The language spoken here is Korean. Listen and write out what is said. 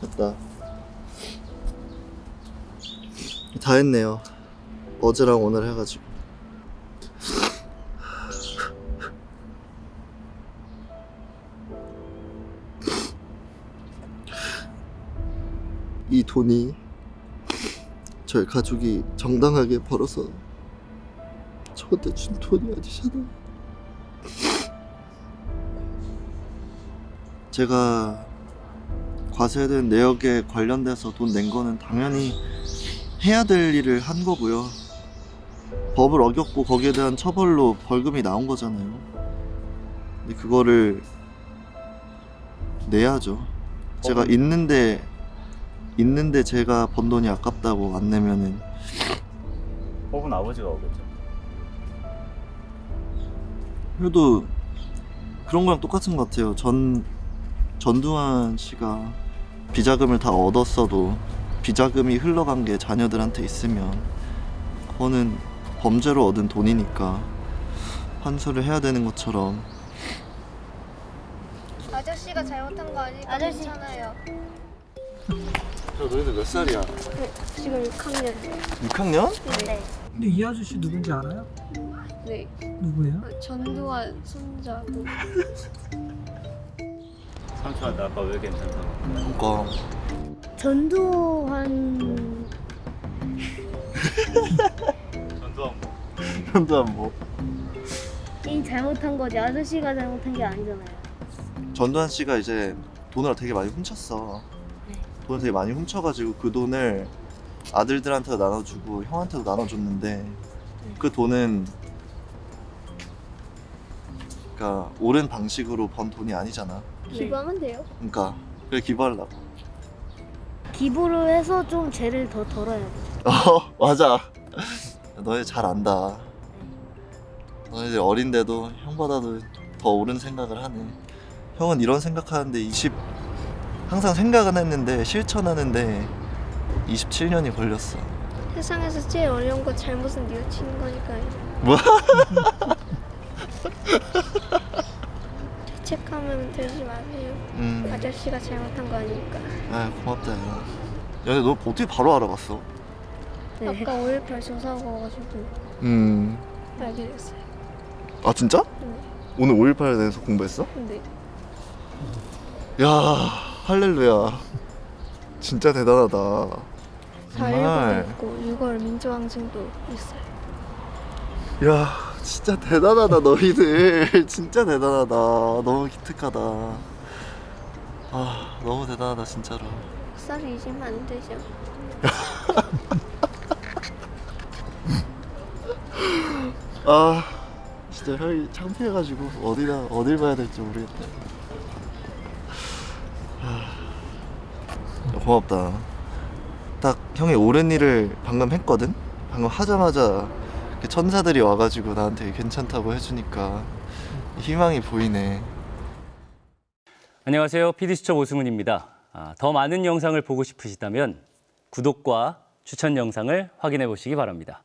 됐다. 다 했네요. 어제랑 오늘 해가지고. 이 돈이 저희 가족이 정당하게 벌어서 저한테 준 돈이 아니잖아요. 제가 과세된 내역에 관련돼서 돈 낸 거는 당연히 해야 될 일을 한 거고요. 법을 어겼고 거기에 대한 처벌로 벌금이 나온 거잖아요. 근데 그거를 내야죠. 제가 있는데 있는데 제가 번 돈이 아깝다고 안 내면은 법은 아버지가 오겠죠. 그래도 그런 거랑 똑같은 것 같아요. 전 전두환 씨가 비자금을 다 얻었어도 비자금이 흘러간 게 자녀들한테 있으면 그거는 범죄로 얻은 돈이니까 환수를 해야 되는 것처럼 아저씨가 잘못한 거 아니까 아저씨. 괜찮아요. 저 너희들 몇 살이야? 지금 6학년. 6학년? 네. 근데 이 아저씨 누군지 알아요? 네. 누구예요? 전두환 손자고. 삼촌한테 아빠 왜 괜찮다고? 그러니까 전두환 전두환 뭐? 전두환 뭐 이 잘못한 거지 아저씨가 잘못한 게 아니잖아요. 전두환 씨가 이제 돈을 되게 많이 훔쳤어. 돈을 되게 많이 훔쳐가지고 그 돈을 아들들한테도 나눠주고 형한테도 나눠줬는데 그 돈은 그러니까 옳은 방식으로 번 돈이 아니잖아. 기부하면 돼요. 그러니까 그래 기부하려고. 기부를 해서 좀 죄를 더 덜어야 돼. 어 맞아. 너희 잘 안다. 너희들 어린데도 형보다도 더 옳은 생각을 하네. 형은 이런 생각하는데 20 항상 생각은 했는데 실천하는데 27년이 걸렸어. 세상에서 제일 어려운 거 잘못은 뉘우치는 거니까요. 뭐? 죄책감은 들지 마세요. 음. 아저씨가 잘못한 거 아니니까. 아 고맙다. 야. 야, 근데 너 어떻게 바로 알아봤어? 네. 아까 5.18 조사하고 와가지고 음. 알게 됐어요. 아 진짜? 네. 오늘 5.18에 대해서 공부했어? 근데 야 할렐루야. 진짜 대단하다. 4.19도 있고 6월 민주항쟁도 있어요. 야 진짜 대단하다 너희들 진짜 대단하다 너무 기특하다 아 너무 대단하다 진짜로 쌀을 잊으면 안 되죠. 아 진짜 형이 창피해가지고 어디다 어딜 봐야 될지 모르겠다 고맙다 딱 형이 옳은 일을 방금 했거든 방금 하자마자 이렇게 천사들이 와가지고 나한테 괜찮다고 해주니까 희망이 보이네 안녕하세요. PD수첩 오승훈입니다. 아, 더 많은 영상을 보고 싶으시다면 구독과 추천 영상을 확인해 보시기 바랍니다.